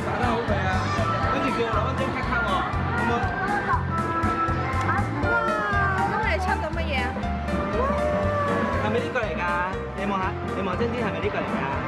打得好啊！跟住叫我攞張卡卡我，好冇？哇！咁你出到乜嘢啊？我咪呢過嚟㗎，你望下，你望真啲係咪呢個嚟㗎？